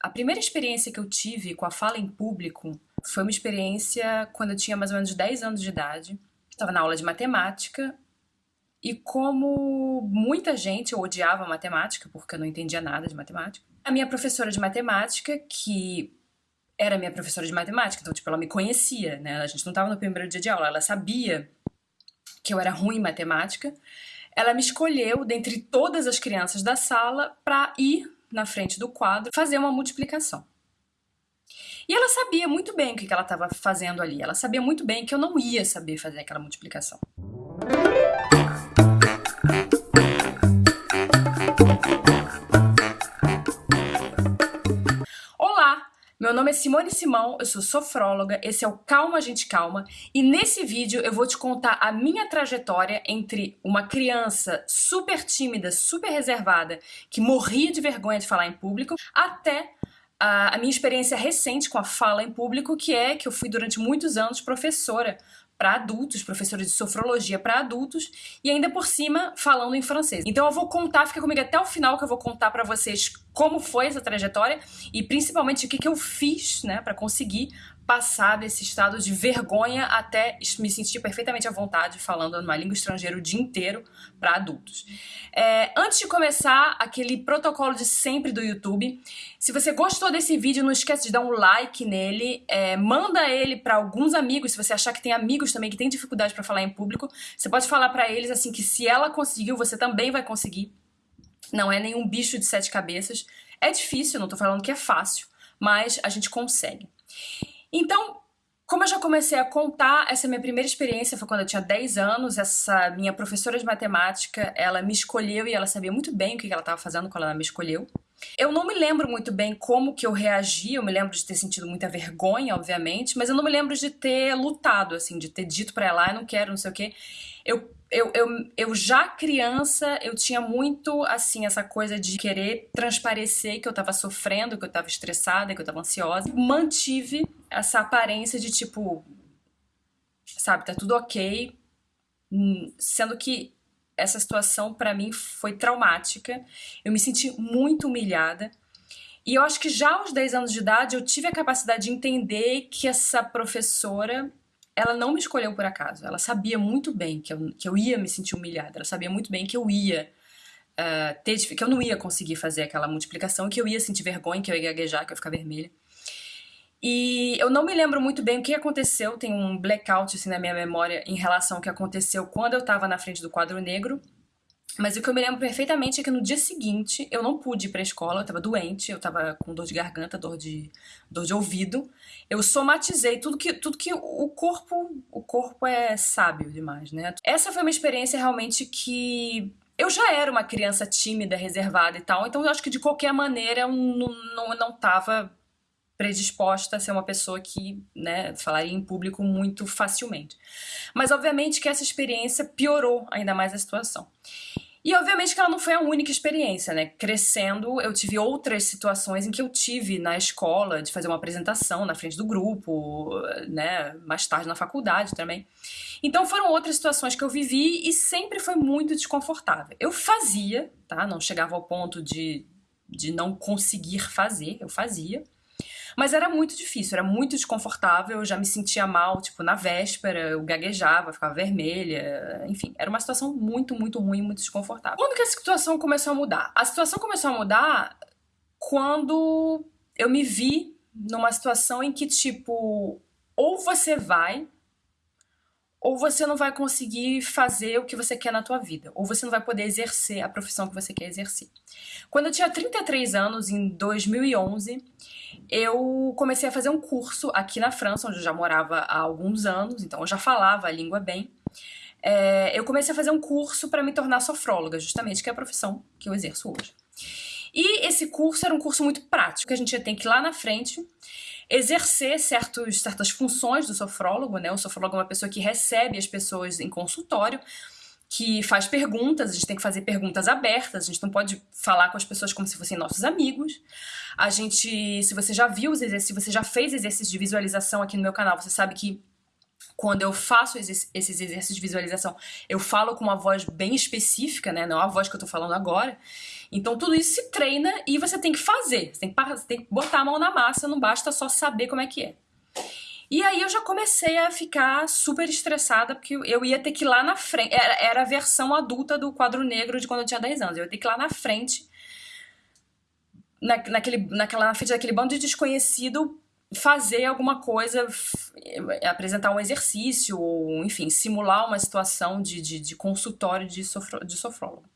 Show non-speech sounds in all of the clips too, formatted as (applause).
A primeira experiência que eu tive com a fala em público foi uma experiência quando eu tinha mais ou menos 10 anos de idade. Estava na aula de matemática e como muita gente, eu odiava matemática porque eu não entendia nada de matemática. A minha professora de matemática, que era minha professora de matemática, então tipo, ela me conhecia, né? A gente não estava no primeiro dia de aula, ela sabia que eu era ruim em matemática. Ela me escolheu dentre todas as crianças da sala para ir na frente do quadro fazer uma multiplicação. E ela sabia muito bem o que ela estava fazendo ali. Ela sabia muito bem que eu não ia saber fazer aquela multiplicação. Nome é Simone Simão, eu sou sofróloga, esse é o Calma Gente Calma e nesse vídeo eu vou te contar a minha trajetória entre uma criança super tímida, super reservada, que morria de vergonha de falar em público, até a, a minha experiência recente com a fala em público, que é que eu fui durante muitos anos professora para adultos, professores de sofrologia para adultos, e ainda por cima falando em francês. Então eu vou contar, fica comigo até o final que eu vou contar para vocês como foi essa trajetória e principalmente o que, que eu fiz, né, para conseguir passar desse estado de vergonha até me sentir perfeitamente à vontade falando numa língua estrangeira o dia inteiro para adultos. É, antes de começar, aquele protocolo de sempre do YouTube, se você gostou desse vídeo, não esquece de dar um like nele, é, manda ele para alguns amigos, se você achar que tem amigos também que têm dificuldade para falar em público, você pode falar para eles assim que se ela conseguiu, você também vai conseguir. Não é nenhum bicho de sete cabeças. É difícil, não tô falando que é fácil, mas a gente consegue. Então, como eu já comecei a contar, essa minha primeira experiência foi quando eu tinha 10 anos, essa minha professora de matemática, ela me escolheu e ela sabia muito bem o que ela estava fazendo quando ela me escolheu. Eu não me lembro muito bem como que eu reagi, eu me lembro de ter sentido muita vergonha, obviamente, mas eu não me lembro de ter lutado, assim, de ter dito para ela, ah, eu não quero, não sei o quê. Eu eu, eu, eu já criança, eu tinha muito, assim, essa coisa de querer transparecer que eu tava sofrendo, que eu tava estressada, que eu tava ansiosa. Mantive essa aparência de, tipo, sabe, tá tudo ok, hum, sendo que essa situação para mim foi traumática. Eu me senti muito humilhada. E eu acho que já aos 10 anos de idade eu tive a capacidade de entender que essa professora ela não me escolheu por acaso. Ela sabia muito bem que eu, que eu ia me sentir humilhada. Ela sabia muito bem que eu ia uh, ter que eu não ia conseguir fazer aquela multiplicação, que eu ia sentir vergonha, que eu ia gaguejar, que eu ia ficar vermelha. E eu não me lembro muito bem o que aconteceu, tem um blackout assim, na minha memória em relação ao que aconteceu quando eu estava na frente do quadro negro. Mas o que eu me lembro perfeitamente é que no dia seguinte eu não pude ir pra escola, eu tava doente, eu tava com dor de garganta, dor de, dor de ouvido. Eu somatizei tudo que, tudo que o corpo, o corpo é sábio demais, né? Essa foi uma experiência realmente que eu já era uma criança tímida, reservada e tal, então eu acho que de qualquer maneira eu não, não, não tava predisposta a ser uma pessoa que, né, falaria em público muito facilmente. Mas obviamente que essa experiência piorou ainda mais a situação. E obviamente que ela não foi a única experiência, né? Crescendo, eu tive outras situações em que eu tive na escola de fazer uma apresentação na frente do grupo, né? Mais tarde na faculdade também. Então foram outras situações que eu vivi e sempre foi muito desconfortável. Eu fazia, tá? Não chegava ao ponto de, de não conseguir fazer, eu fazia. Mas era muito difícil, era muito desconfortável, eu já me sentia mal, tipo, na véspera, eu gaguejava, ficava vermelha, enfim, era uma situação muito, muito ruim, muito desconfortável. Quando que a situação começou a mudar? A situação começou a mudar quando eu me vi numa situação em que, tipo, ou você vai ou você não vai conseguir fazer o que você quer na tua vida, ou você não vai poder exercer a profissão que você quer exercer. Quando eu tinha 33 anos, em 2011, eu comecei a fazer um curso aqui na França, onde eu já morava há alguns anos, então eu já falava a língua bem. É, eu comecei a fazer um curso para me tornar sofróloga, justamente, que é a profissão que eu exerço hoje. E esse curso era um curso muito prático, que a gente tem que ir lá na frente exercer certos, certas funções do sofrólogo, né? O sofrólogo é uma pessoa que recebe as pessoas em consultório, que faz perguntas, a gente tem que fazer perguntas abertas, a gente não pode falar com as pessoas como se fossem nossos amigos. A gente, se você já viu os exercícios, se você já fez exercícios de visualização aqui no meu canal, você sabe que quando eu faço esses exercícios de visualização, eu falo com uma voz bem específica, né? Não é a voz que eu tô falando agora. Então tudo isso se treina e você tem que fazer. Você tem que, tem que botar a mão na massa, não basta só saber como é que é. E aí eu já comecei a ficar super estressada, porque eu ia ter que ir lá na frente. Era, era a versão adulta do quadro negro de quando eu tinha 10 anos. Eu ia ter que ir lá na frente, na, naquele, naquela, na frente daquele bando de desconhecido, fazer alguma coisa, apresentar um exercício, ou enfim, simular uma situação de, de, de consultório de, sofro, de sofrólogo.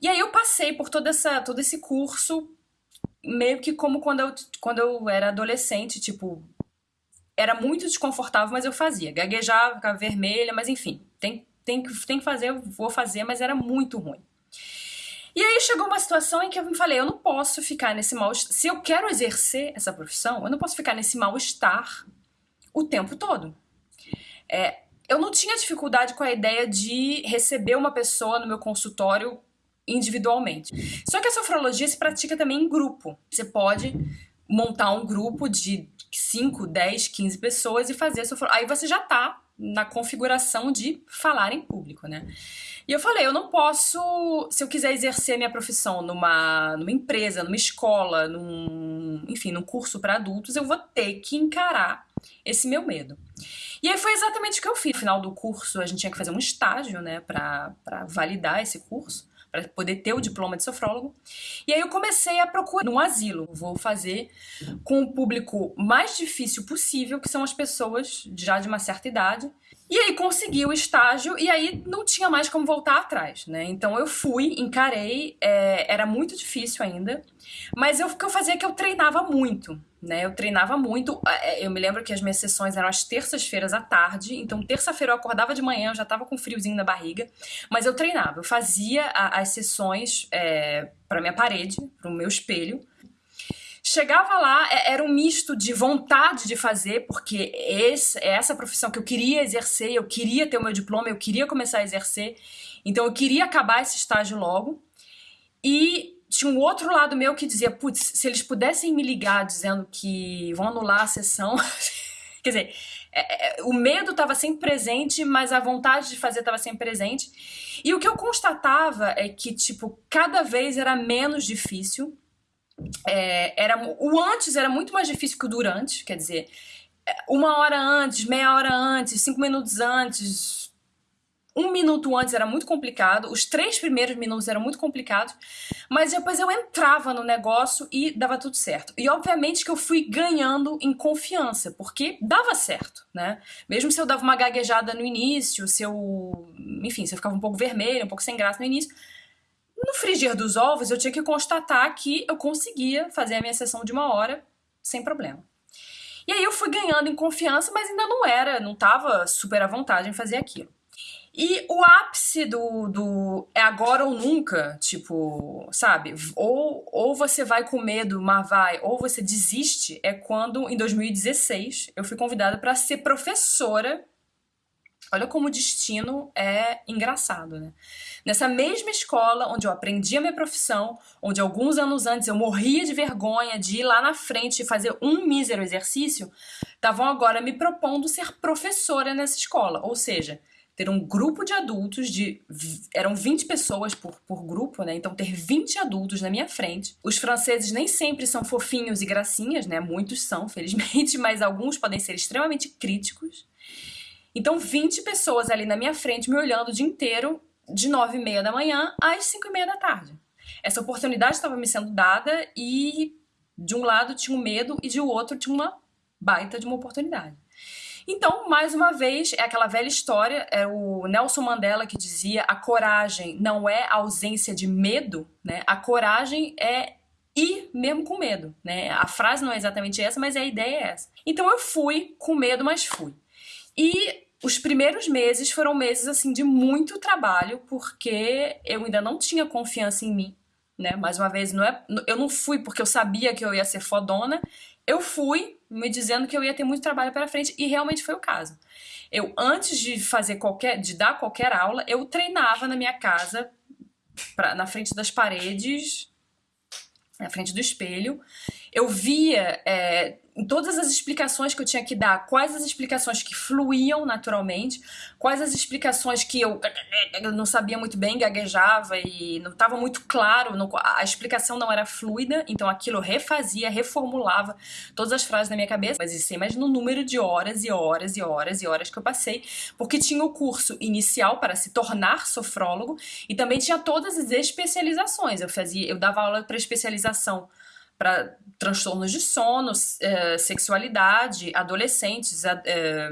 E aí eu passei por toda essa, todo esse curso, meio que como quando eu, quando eu era adolescente, tipo, era muito desconfortável, mas eu fazia. Gaguejava, ficava vermelha, mas enfim, tem, tem, tem que fazer, eu vou fazer, mas era muito ruim. E aí chegou uma situação em que eu me falei, eu não posso ficar nesse mal Se eu quero exercer essa profissão, eu não posso ficar nesse mal-estar o tempo todo. É, eu não tinha dificuldade com a ideia de receber uma pessoa no meu consultório individualmente. Só que a sofrologia se pratica também em grupo. Você pode montar um grupo de 5, 10, 15 pessoas e fazer a sua... Aí você já tá na configuração de falar em público, né? E eu falei, eu não posso, se eu quiser exercer minha profissão numa, numa empresa, numa escola, num, enfim, num curso para adultos, eu vou ter que encarar esse meu medo. E aí foi exatamente o que eu fiz. No final do curso, a gente tinha que fazer um estágio, né, para validar esse curso para poder ter o diploma de sofrólogo. E aí eu comecei a procurar um asilo. Vou fazer com o público mais difícil possível, que são as pessoas já de uma certa idade. E aí consegui o estágio e aí não tinha mais como voltar atrás, né? Então eu fui, encarei, é, era muito difícil ainda, mas eu, o que eu fazia é que eu treinava muito, né? Eu treinava muito, é, eu me lembro que as minhas sessões eram às terças-feiras à tarde, então terça-feira eu acordava de manhã, eu já tava com friozinho na barriga, mas eu treinava, eu fazia a, as sessões é, para minha parede, para o meu espelho, Chegava lá, é, era um misto de vontade de fazer, porque esse, é essa profissão que eu queria exercer, eu queria ter o meu diploma, eu queria começar a exercer, então eu queria acabar esse estágio logo. E tinha um outro lado meu que dizia, putz, se eles pudessem me ligar dizendo que vão anular a sessão. (laughs) Quer dizer, é, é, o medo estava sempre presente, mas a vontade de fazer estava sempre presente. E o que eu constatava é que, tipo, cada vez era menos difícil é, era, o antes era muito mais difícil que o durante, quer dizer, uma hora antes, meia hora antes, cinco minutos antes, um minuto antes era muito complicado, os três primeiros minutos eram muito complicados, mas depois eu entrava no negócio e dava tudo certo. E obviamente que eu fui ganhando em confiança, porque dava certo, né? Mesmo se eu dava uma gaguejada no início, se eu, enfim, se eu ficava um pouco vermelho, um pouco sem graça no início, no frigir dos ovos, eu tinha que constatar que eu conseguia fazer a minha sessão de uma hora sem problema. E aí eu fui ganhando em confiança, mas ainda não era, não estava super à vontade em fazer aquilo. E o ápice do, do é agora ou nunca, tipo, sabe? Ou, ou você vai com medo, mas vai, ou você desiste, é quando, em 2016, eu fui convidada para ser professora Olha como o destino é engraçado, né? Nessa mesma escola onde eu aprendi a minha profissão, onde alguns anos antes eu morria de vergonha de ir lá na frente e fazer um mísero exercício, estavam agora me propondo ser professora nessa escola. Ou seja, ter um grupo de adultos de. eram 20 pessoas por, por grupo, né? Então, ter 20 adultos na minha frente. Os franceses nem sempre são fofinhos e gracinhas, né? Muitos são, felizmente, (laughs) mas alguns podem ser extremamente críticos. Então, 20 pessoas ali na minha frente me olhando o dia inteiro, de 9 e meia da manhã às 5 e meia da tarde. Essa oportunidade estava me sendo dada e de um lado tinha um medo e de outro tinha uma baita de uma oportunidade. Então, mais uma vez, é aquela velha história, é o Nelson Mandela que dizia a coragem não é ausência de medo, né? A coragem é ir mesmo com medo, né? A frase não é exatamente essa, mas a ideia é essa. Então eu fui com medo, mas fui. E os primeiros meses foram meses assim de muito trabalho, porque eu ainda não tinha confiança em mim, né? Mais uma vez, não é, eu não fui porque eu sabia que eu ia ser fodona, eu fui me dizendo que eu ia ter muito trabalho pela frente e realmente foi o caso. Eu antes de fazer qualquer, de dar qualquer aula, eu treinava na minha casa, pra, na frente das paredes, na frente do espelho, eu via é, em todas as explicações que eu tinha que dar, quais as explicações que fluíam naturalmente, quais as explicações que eu não sabia muito bem, gaguejava e não estava muito claro, não, a explicação não era fluida, então aquilo eu refazia, reformulava todas as frases na minha cabeça, mas isso imagina o número de horas e horas e horas e horas que eu passei, porque tinha o curso inicial para se tornar sofrólogo e também tinha todas as especializações, eu fazia, eu dava aula para especialização para transtornos de sono, é, sexualidade, adolescentes, é,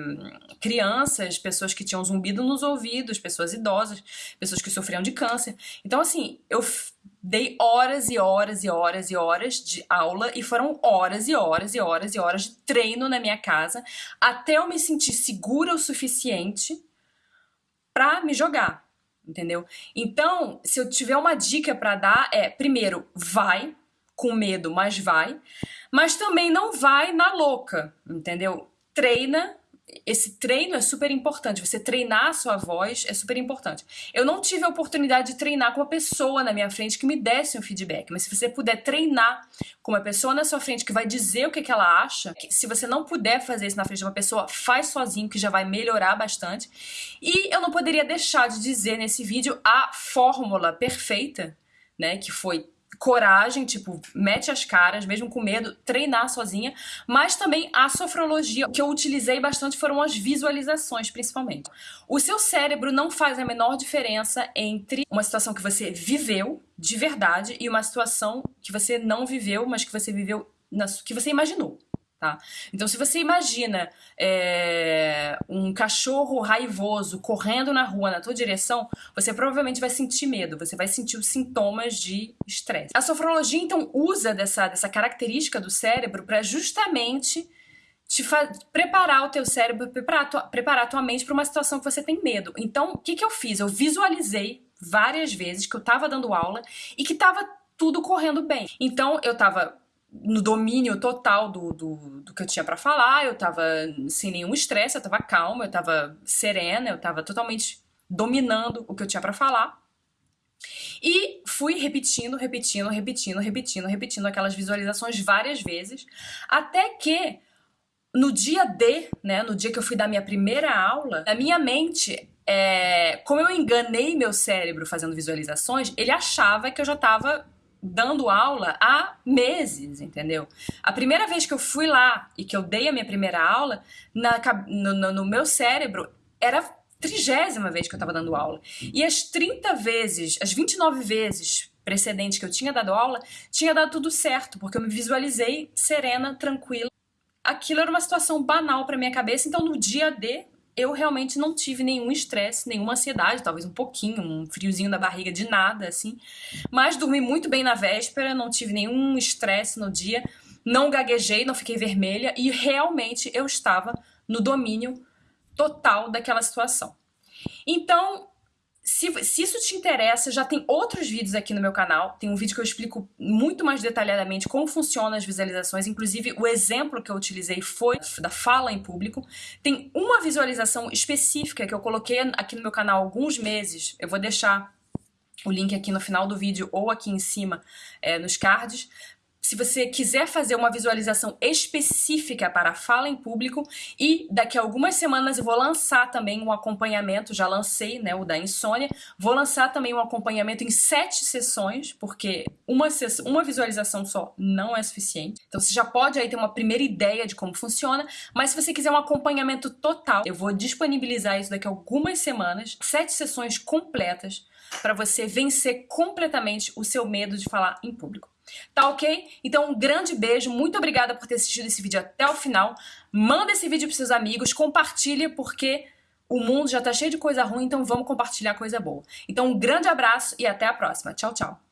crianças, pessoas que tinham zumbido nos ouvidos, pessoas idosas, pessoas que sofriam de câncer. Então, assim, eu dei horas e horas e horas e horas de aula e foram horas e horas e horas e horas de treino na minha casa até eu me sentir segura o suficiente para me jogar, entendeu? Então, se eu tiver uma dica para dar é, primeiro, vai, com medo, mas vai. Mas também não vai na louca, entendeu? Treina. Esse treino é super importante. Você treinar a sua voz é super importante. Eu não tive a oportunidade de treinar com uma pessoa na minha frente que me desse um feedback. Mas se você puder treinar com uma pessoa na sua frente que vai dizer o que, que ela acha, se você não puder fazer isso na frente de uma pessoa, faz sozinho, que já vai melhorar bastante. E eu não poderia deixar de dizer nesse vídeo a fórmula perfeita, né? Que foi coragem, tipo, mete as caras, mesmo com medo, treinar sozinha, mas também a sofrologia, que eu utilizei bastante foram as visualizações, principalmente. O seu cérebro não faz a menor diferença entre uma situação que você viveu de verdade e uma situação que você não viveu, mas que você viveu, na, que você imaginou. Tá? Então, se você imagina é, um cachorro raivoso correndo na rua na tua direção, você provavelmente vai sentir medo, você vai sentir os sintomas de estresse. A sofrologia, então, usa dessa, dessa característica do cérebro para justamente te preparar o teu cérebro, preparar a tua, preparar a tua mente para uma situação que você tem medo. Então, o que, que eu fiz? Eu visualizei várias vezes que eu estava dando aula e que estava tudo correndo bem. Então, eu estava no domínio total do, do, do que eu tinha para falar, eu tava sem nenhum estresse, eu tava calma, eu tava serena, eu tava totalmente dominando o que eu tinha para falar. E fui repetindo, repetindo, repetindo, repetindo, repetindo aquelas visualizações várias vezes, até que no dia D, né, no dia que eu fui dar minha primeira aula, a minha mente, é, como eu enganei meu cérebro fazendo visualizações, ele achava que eu já estava dando aula há meses, entendeu? A primeira vez que eu fui lá e que eu dei a minha primeira aula, na, no, no meu cérebro, era a trigésima vez que eu estava dando aula. E as 30 vezes, as 29 vezes precedentes que eu tinha dado aula, tinha dado tudo certo, porque eu me visualizei serena, tranquila. Aquilo era uma situação banal para minha cabeça, então no dia D eu realmente não tive nenhum estresse, nenhuma ansiedade, talvez um pouquinho, um friozinho da barriga de nada, assim. Mas dormi muito bem na véspera, não tive nenhum estresse no dia, não gaguejei, não fiquei vermelha e realmente eu estava no domínio total daquela situação. Então, se, se, isso te interessa, já tem outros vídeos aqui no meu canal. Tem um vídeo que eu explico muito mais detalhadamente como funcionam as visualizações. Inclusive, o exemplo que eu utilizei foi da fala em público. Tem uma visualização específica que eu coloquei aqui no meu canal há alguns meses. Eu vou deixar o link aqui no final do vídeo ou aqui em cima é, nos cards, se você quiser fazer uma visualização específica para fala em público e daqui a algumas semanas eu vou lançar também um acompanhamento, já lancei né, o da insônia, vou lançar também um acompanhamento em sete sessões, porque uma, uma visualização só não é suficiente. Então você já pode aí ter uma primeira ideia de como funciona, mas se você quiser um acompanhamento total, eu vou disponibilizar isso daqui a algumas semanas, sete sessões completas para você vencer completamente o seu medo de falar em público. Tá ok? Então um grande beijo, muito obrigada por ter assistido esse vídeo até o final. Manda esse vídeo para seus amigos, compartilha porque o mundo já tá cheio de coisa ruim, então vamos compartilhar coisa boa. Então um grande abraço e até a próxima. Tchau, tchau.